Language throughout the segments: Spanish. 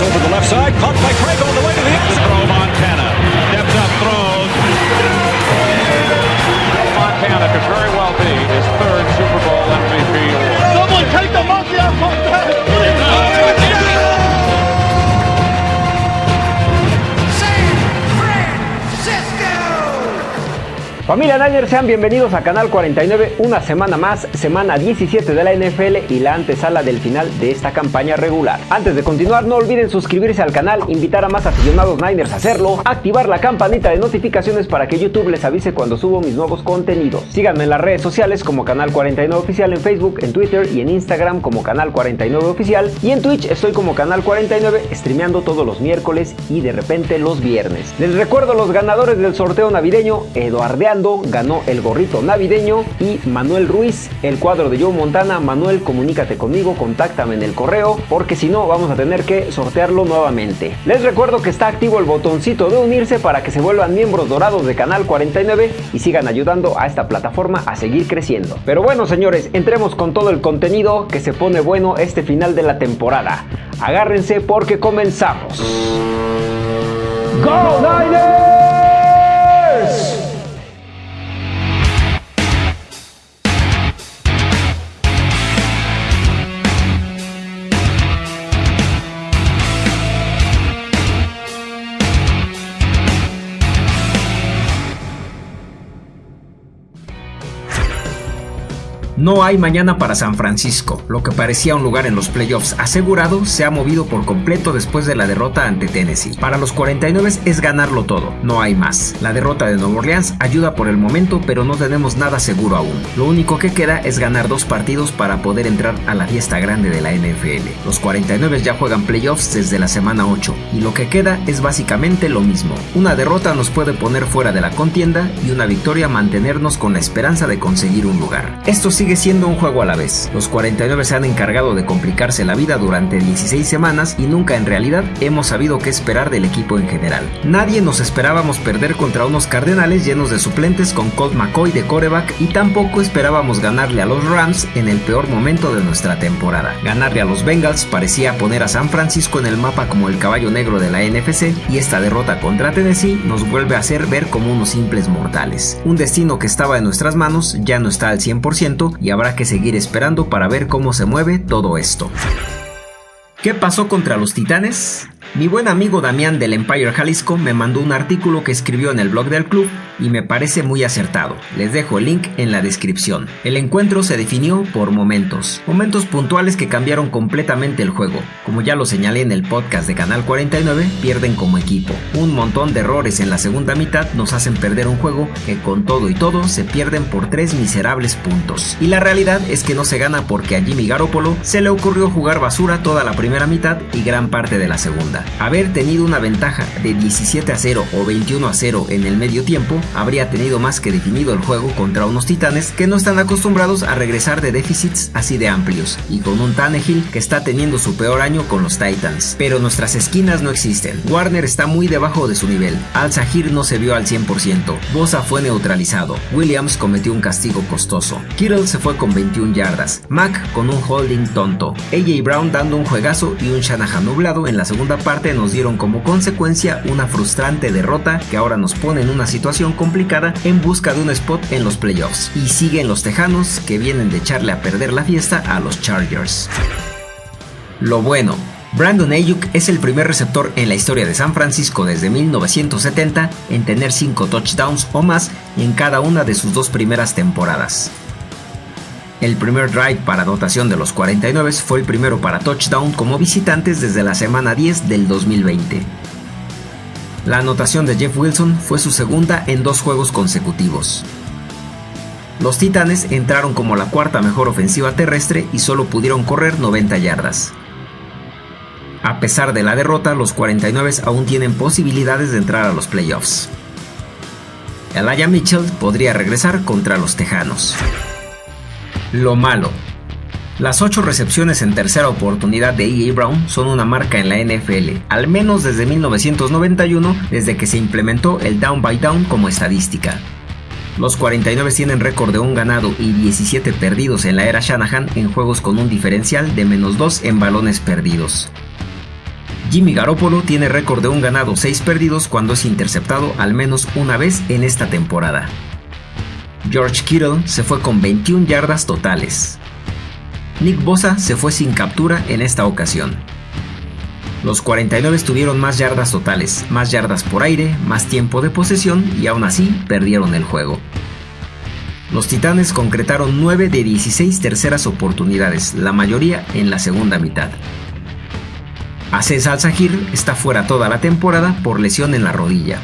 Over the left side, caught by Craig Familia Niners, sean bienvenidos a Canal 49, una semana más, semana 17 de la NFL y la antesala del final de esta campaña regular. Antes de continuar, no olviden suscribirse al canal, invitar a más aficionados Niners a hacerlo, activar la campanita de notificaciones para que YouTube les avise cuando subo mis nuevos contenidos. Síganme en las redes sociales como Canal 49 Oficial en Facebook, en Twitter y en Instagram como Canal 49 Oficial y en Twitch estoy como Canal 49 streameando todos los miércoles y de repente los viernes. Les recuerdo los ganadores del sorteo navideño, Ganó el gorrito navideño y Manuel Ruiz el cuadro de Joe Montana. Manuel, comunícate conmigo, contáctame en el correo porque si no vamos a tener que sortearlo nuevamente. Les recuerdo que está activo el botoncito de unirse para que se vuelvan miembros dorados de Canal 49 y sigan ayudando a esta plataforma a seguir creciendo. Pero bueno señores, entremos con todo el contenido que se pone bueno este final de la temporada. Agárrense porque comenzamos. ¡Go! No hay mañana para San Francisco. Lo que parecía un lugar en los playoffs asegurado se ha movido por completo después de la derrota ante Tennessee. Para los 49 es ganarlo todo, no hay más. La derrota de Nueva Orleans ayuda por el momento, pero no tenemos nada seguro aún. Lo único que queda es ganar dos partidos para poder entrar a la fiesta grande de la NFL. Los 49 ya juegan playoffs desde la semana 8 y lo que queda es básicamente lo mismo. Una derrota nos puede poner fuera de la contienda y una victoria mantenernos con la esperanza de conseguir un lugar. Esto sigue siendo un juego a la vez. Los 49 se han encargado de complicarse la vida durante 16 semanas y nunca en realidad hemos sabido qué esperar del equipo en general. Nadie nos esperábamos perder contra unos Cardenales llenos de suplentes con Colt McCoy de coreback y tampoco esperábamos ganarle a los Rams en el peor momento de nuestra temporada. Ganarle a los Bengals parecía poner a San Francisco en el mapa como el caballo negro de la NFC y esta derrota contra Tennessee nos vuelve a hacer ver como unos simples mortales. Un destino que estaba en nuestras manos ya no está al 100% y habrá que seguir esperando para ver cómo se mueve todo esto. ¿Qué pasó contra los Titanes? Mi buen amigo Damián del Empire Jalisco me mandó un artículo que escribió en el blog del club y me parece muy acertado. Les dejo el link en la descripción. El encuentro se definió por momentos, momentos puntuales que cambiaron completamente el juego. Como ya lo señalé en el podcast de Canal 49, pierden como equipo. Un montón de errores en la segunda mitad nos hacen perder un juego que con todo y todo se pierden por tres miserables puntos. Y la realidad es que no se gana porque a Jimmy Garoppolo se le ocurrió jugar basura toda la primera mitad y gran parte de la segunda. Haber tenido una ventaja de 17 a 0 o 21 a 0 en el medio tiempo habría tenido más que definido el juego contra unos titanes que no están acostumbrados a regresar de déficits así de amplios y con un Tannehill que está teniendo su peor año con los Titans. Pero nuestras esquinas no existen. Warner está muy debajo de su nivel. Al Sahir no se vio al 100%. Bosa fue neutralizado. Williams cometió un castigo costoso. Kittle se fue con 21 yardas. Mac con un holding tonto. AJ Brown dando un juegazo y un Shanahan nublado en la segunda parte nos dieron como consecuencia una frustrante derrota que ahora nos pone en una situación complicada en busca de un spot en los playoffs. Y siguen los Tejanos que vienen de echarle a perder la fiesta a los Chargers. Lo bueno, Brandon Ayuk es el primer receptor en la historia de San Francisco desde 1970 en tener 5 touchdowns o más en cada una de sus dos primeras temporadas. El primer drive para anotación de los 49 fue el primero para touchdown como visitantes desde la semana 10 del 2020. La anotación de Jeff Wilson fue su segunda en dos juegos consecutivos. Los Titanes entraron como la cuarta mejor ofensiva terrestre y solo pudieron correr 90 yardas. A pesar de la derrota, los 49 aún tienen posibilidades de entrar a los playoffs. Elijah Mitchell podría regresar contra los Tejanos. Lo malo. Las 8 recepciones en tercera oportunidad de E.A. Brown son una marca en la NFL, al menos desde 1991, desde que se implementó el down by down como estadística. Los 49 tienen récord de un ganado y 17 perdidos en la era Shanahan en juegos con un diferencial de menos 2 en balones perdidos. Jimmy Garoppolo tiene récord de un ganado 6 perdidos cuando es interceptado al menos una vez en esta temporada. George Kittle se fue con 21 yardas totales. Nick Bosa se fue sin captura en esta ocasión. Los 49 tuvieron más yardas totales, más yardas por aire, más tiempo de posesión y aún así perdieron el juego. Los Titanes concretaron 9 de 16 terceras oportunidades, la mayoría en la segunda mitad. Aces Al-Sahir está fuera toda la temporada por lesión en la rodilla.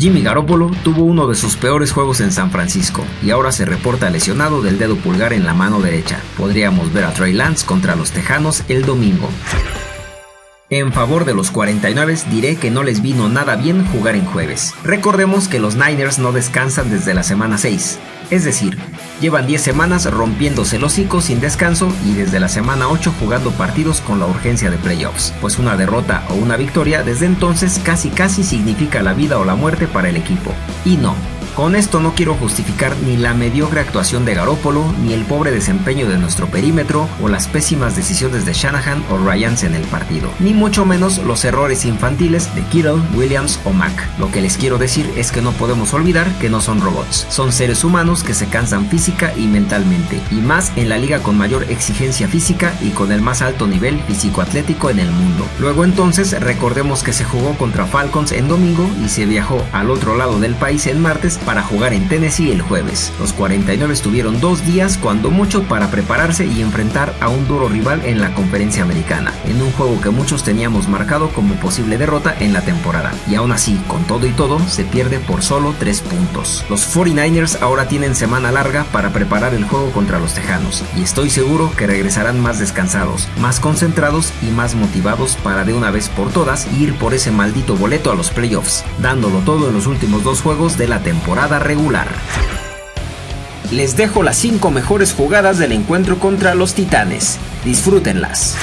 Jimmy Garoppolo tuvo uno de sus peores juegos en San Francisco y ahora se reporta lesionado del dedo pulgar en la mano derecha. Podríamos ver a Trey Lance contra los Tejanos el domingo. En favor de los 49 diré que no les vino nada bien jugar en jueves. Recordemos que los Niners no descansan desde la semana 6, es decir, llevan 10 semanas rompiéndose el hocico sin descanso y desde la semana 8 jugando partidos con la urgencia de playoffs, pues una derrota o una victoria desde entonces casi casi significa la vida o la muerte para el equipo. Y no, con esto no quiero justificar ni la mediocre actuación de Garópolo, ni el pobre desempeño de nuestro perímetro, o las pésimas decisiones de Shanahan o Ryans en el partido, ni mucho menos los errores infantiles de Kittle, Williams o Mack. Lo que les quiero decir es que no podemos olvidar que no son robots, son seres humanos que se cansan física y mentalmente, y más en la liga con mayor exigencia física y con el más alto nivel físico-atlético en el mundo. Luego entonces recordemos que se jugó contra Falcons en domingo y se viajó al otro lado del país en martes para jugar en Tennessee el jueves. Los 49 tuvieron dos días cuando mucho para prepararse y enfrentar a un duro rival en la conferencia americana, en un juego que muchos teníamos marcado como posible derrota en la temporada. Y aún así, con todo y todo, se pierde por solo 3 puntos. Los 49ers ahora tienen semana larga para preparar el juego contra los Tejanos, y estoy seguro que regresarán más descansados, más concentrados y más motivados para de una vez por todas ir por ese maldito boleto a los playoffs, dándolo todo en los últimos dos juegos de la temporada regular. Les dejo las 5 mejores jugadas del encuentro contra los Titanes. Disfrútenlas.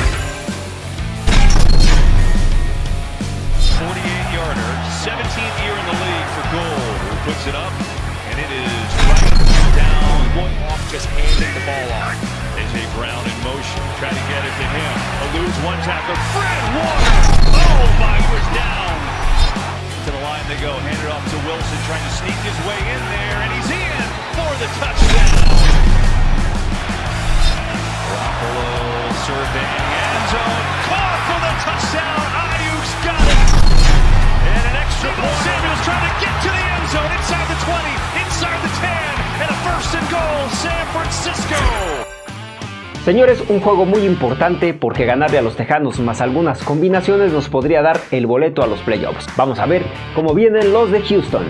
They go. Handed off to Wilson, trying to sneak his way in there, and he's in Señores, un juego muy importante porque ganarle a los Tejanos más algunas combinaciones nos podría dar el boleto a los playoffs. Vamos a ver cómo vienen los de Houston.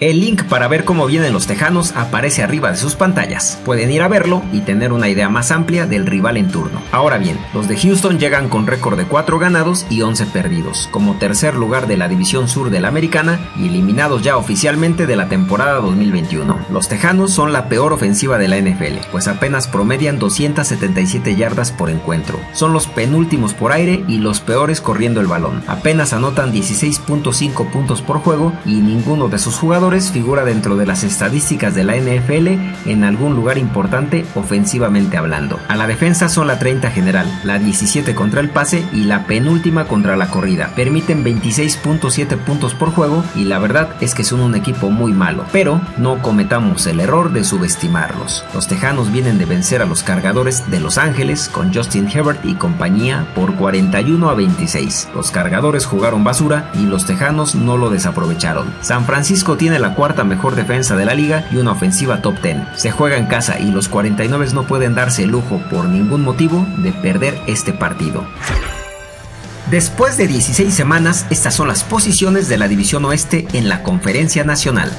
El link para ver cómo vienen los Tejanos aparece arriba de sus pantallas. Pueden ir a verlo y tener una idea más amplia del rival en turno. Ahora bien, los de Houston llegan con récord de 4 ganados y 11 perdidos, como tercer lugar de la División Sur de la Americana y eliminados ya oficialmente de la temporada 2021. Los Tejanos son la peor ofensiva de la NFL, pues apenas promedian 277 yardas por encuentro. Son los penúltimos por aire y los peores corriendo el balón. Apenas anotan 16.5 puntos por juego y ninguno de sus jugadores figura dentro de las estadísticas de la NFL en algún lugar importante ofensivamente hablando. A la defensa son la 30 general, la 17 contra el pase y la penúltima contra la corrida. Permiten 26.7 puntos por juego y la verdad es que son un equipo muy malo, pero no cometamos el error de subestimarlos. Los Tejanos vienen de vencer a los cargadores de Los Ángeles con Justin Herbert y compañía por 41 a 26. Los cargadores jugaron basura y los Tejanos no lo desaprovecharon. San Francisco tiene la cuarta mejor defensa de la liga y una ofensiva top 10. Se juega en casa y los 49 no pueden darse el lujo por ningún motivo de perder este partido. Después de 16 semanas, estas son las posiciones de la División Oeste en la Conferencia Nacional.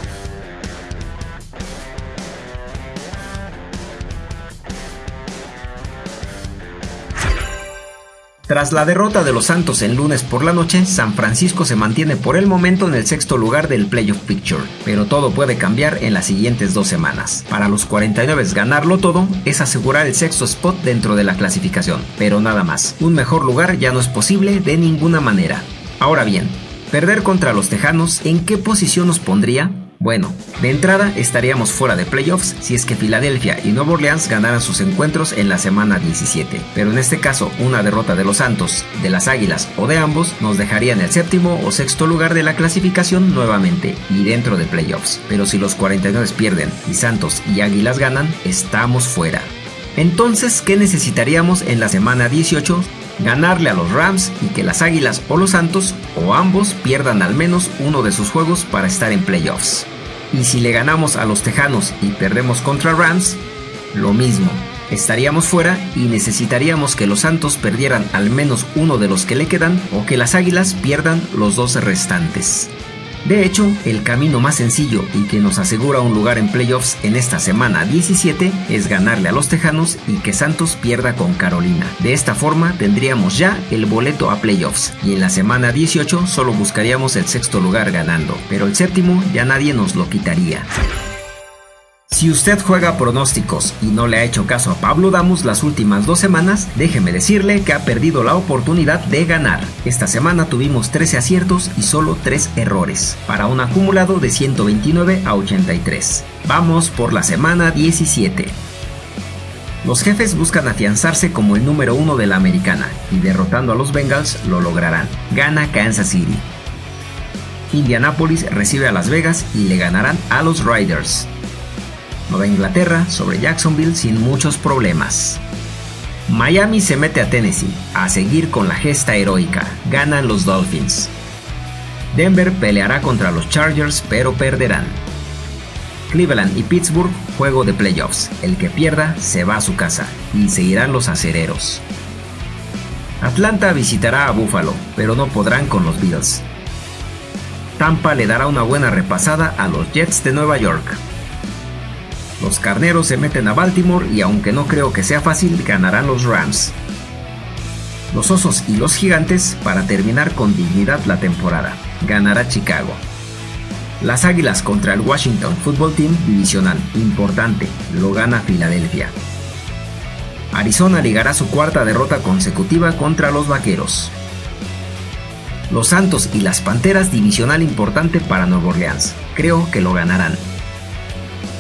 Tras la derrota de los Santos en lunes por la noche, San Francisco se mantiene por el momento en el sexto lugar del Playoff Picture, pero todo puede cambiar en las siguientes dos semanas. Para los 49 ganarlo todo es asegurar el sexto spot dentro de la clasificación, pero nada más. Un mejor lugar ya no es posible de ninguna manera. Ahora bien, perder contra los Tejanos, ¿en qué posición nos pondría? Bueno, de entrada estaríamos fuera de playoffs si es que Filadelfia y Nueva Orleans ganaran sus encuentros en la semana 17, pero en este caso una derrota de los Santos, de las Águilas o de ambos nos dejaría en el séptimo o sexto lugar de la clasificación nuevamente y dentro de playoffs, pero si los 49 pierden y Santos y Águilas ganan, estamos fuera. Entonces, ¿qué necesitaríamos en la semana 18 ganarle a los Rams y que las Águilas o los Santos o ambos pierdan al menos uno de sus juegos para estar en playoffs. Y si le ganamos a los Tejanos y perdemos contra Rams, lo mismo. Estaríamos fuera y necesitaríamos que los Santos perdieran al menos uno de los que le quedan o que las Águilas pierdan los dos restantes. De hecho, el camino más sencillo y que nos asegura un lugar en playoffs en esta semana 17 es ganarle a los Tejanos y que Santos pierda con Carolina. De esta forma tendríamos ya el boleto a playoffs y en la semana 18 solo buscaríamos el sexto lugar ganando, pero el séptimo ya nadie nos lo quitaría. Si usted juega pronósticos y no le ha hecho caso a Pablo Damus las últimas dos semanas, déjeme decirle que ha perdido la oportunidad de ganar. Esta semana tuvimos 13 aciertos y solo 3 errores, para un acumulado de 129 a 83. Vamos por la semana 17. Los jefes buscan afianzarse como el número uno de la americana y derrotando a los Bengals lo lograrán. Gana Kansas City. Indianapolis recibe a Las Vegas y le ganarán a los Riders. Nueva Inglaterra sobre Jacksonville sin muchos problemas. Miami se mete a Tennessee a seguir con la gesta heroica. Ganan los Dolphins. Denver peleará contra los Chargers pero perderán. Cleveland y Pittsburgh juego de playoffs. El que pierda se va a su casa y seguirán los acereros. Atlanta visitará a Buffalo, pero no podrán con los Bills. Tampa le dará una buena repasada a los Jets de Nueva York. Los carneros se meten a Baltimore y aunque no creo que sea fácil, ganarán los Rams. Los osos y los gigantes para terminar con dignidad la temporada. Ganará Chicago. Las Águilas contra el Washington Football Team divisional. Importante. Lo gana Filadelfia. Arizona ligará su cuarta derrota consecutiva contra los Vaqueros. Los Santos y las Panteras divisional importante para Nueva Orleans. Creo que lo ganarán.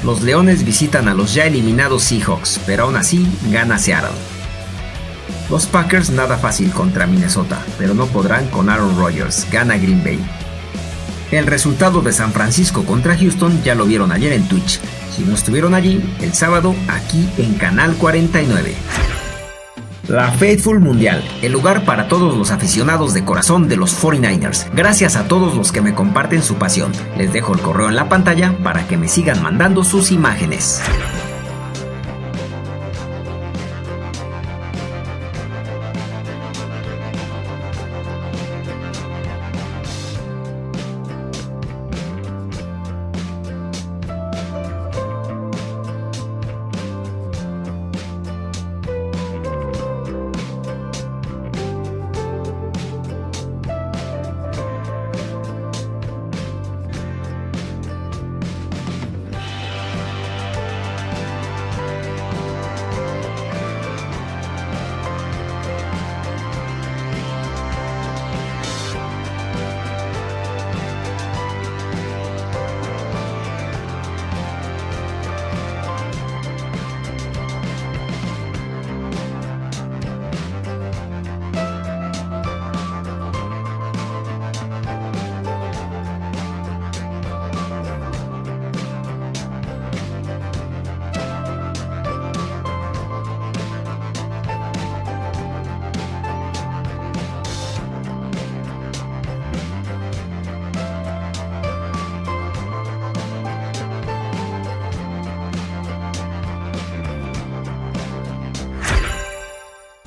Los Leones visitan a los ya eliminados Seahawks, pero aún así gana Seattle. Los Packers nada fácil contra Minnesota, pero no podrán con Aaron Rodgers, gana Green Bay. El resultado de San Francisco contra Houston ya lo vieron ayer en Twitch. Si no estuvieron allí, el sábado aquí en Canal 49. La Faithful Mundial, el lugar para todos los aficionados de corazón de los 49ers. Gracias a todos los que me comparten su pasión. Les dejo el correo en la pantalla para que me sigan mandando sus imágenes.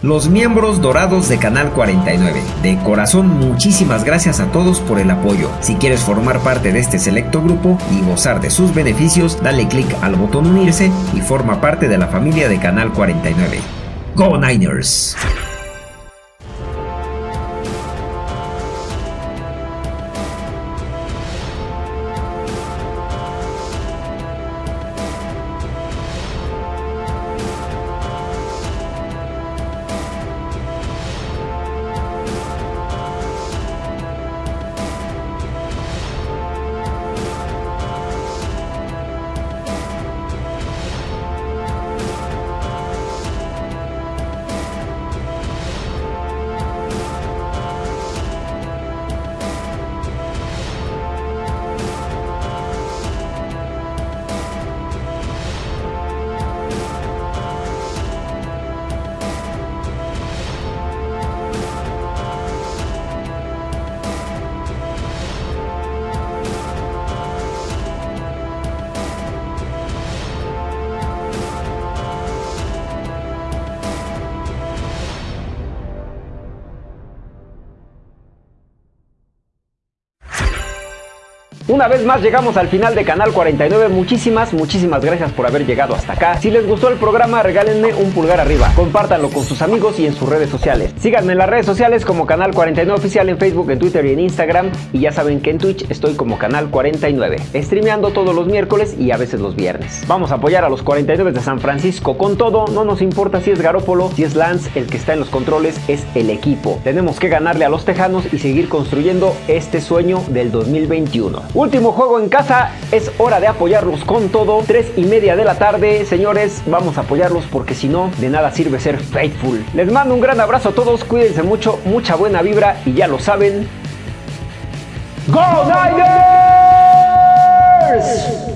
Los miembros dorados de Canal 49. De corazón, muchísimas gracias a todos por el apoyo. Si quieres formar parte de este selecto grupo y gozar de sus beneficios, dale click al botón unirse y forma parte de la familia de Canal 49. ¡Go Niners! Una vez más llegamos al final de Canal 49. Muchísimas, muchísimas gracias por haber llegado hasta acá. Si les gustó el programa, regálenme un pulgar arriba. Compártanlo con sus amigos y en sus redes sociales. Síganme en las redes sociales como Canal 49 Oficial en Facebook, en Twitter y en Instagram. Y ya saben que en Twitch estoy como Canal 49. Streameando todos los miércoles y a veces los viernes. Vamos a apoyar a los 49 de San Francisco con todo. No nos importa si es Garópolo, si es Lance, el que está en los controles es el equipo. Tenemos que ganarle a los Tejanos y seguir construyendo este sueño del 2021. Último juego en casa, es hora de apoyarlos con todo. 3 y media de la tarde, señores, vamos a apoyarlos porque si no, de nada sirve ser faithful. Les mando un gran abrazo a todos, cuídense mucho, mucha buena vibra y ya lo saben. ¡Go Niners!